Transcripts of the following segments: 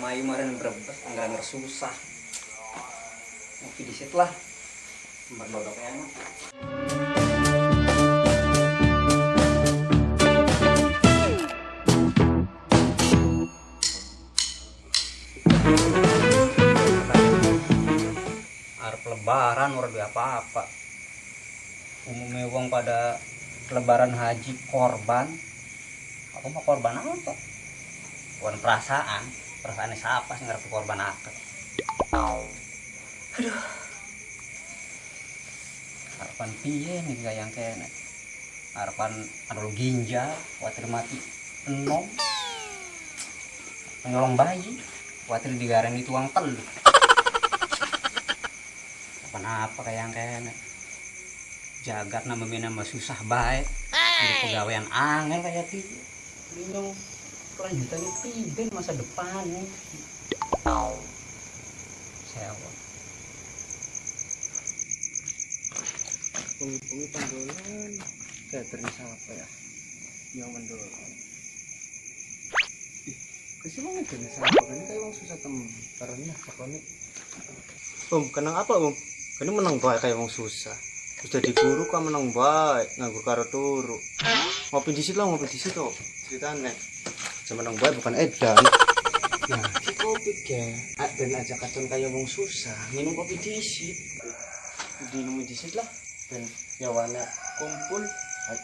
Indramayu kemarin berebut anggaran susah ngopi di situ lah berdodoknya enak Arep lebaran ora duwe apa-apa. Umumnya wong pada lebaran haji korban. Aku mau korban apa? Bukan perasaan. Perasaan siapa sih ngerti korban apa? Aduh. Harapan piye nih gak yang kene? Harapan anu ginjal, khawatir mati enom. Nyolong bayi, khawatir digareng di tuang telur apa kayak yang kene jagat nama nama susah baik di pegawaian angel kayak gitu kelanjutannya tidak masa depan. Sewa. Pengi-pengi panggolan Catering siapa ya? Yang kasih mau ngedene siapa Ini kayak orang susah tem Karena apa nih Om, kenang apa om? Ini menang baik kayak orang susah. Terus jadi guru kan menang baik Nganggur karo turu. Ngopi di situ lah, ngopi di situ Ceritanya Saya menang baik bukan edan. Nah, si kopi ke Dan aja kacon kayak orang susah Minum kopi di situ Minum di situ lah dan nyawana kumpul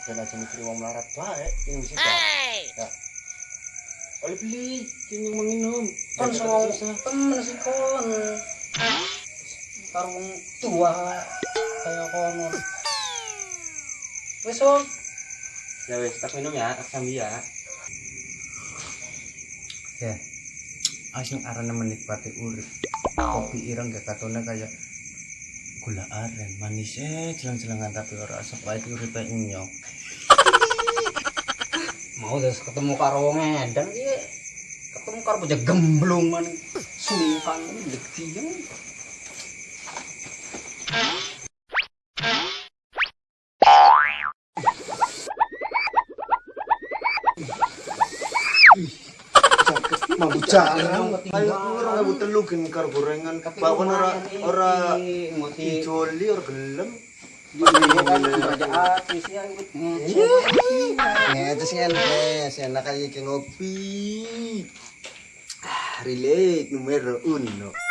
dan aja mikir wong melarat baik ini bisa ya. Oleh beli kini mau minum. Kan soal temen sih kon. Karung tua kayak kono wes om ya wes tak minum ya tak sambil ya ya. Asing arana menikmati urip. Kopi ireng gak katone kayak gula aren manis. Eh jelang-jelangan tapi ora asap. Wae iki uripe nyok. Mau terus ketemu karo wong edan ki ketemu karo bocah gemblung man sungkan mau jalan ora ngebu telu gen karo gorengan. Bakwan ora ora ijoli ora gelem. Ngetes ngentes, enak aja kayak ngopi. Ah, relate numero uno.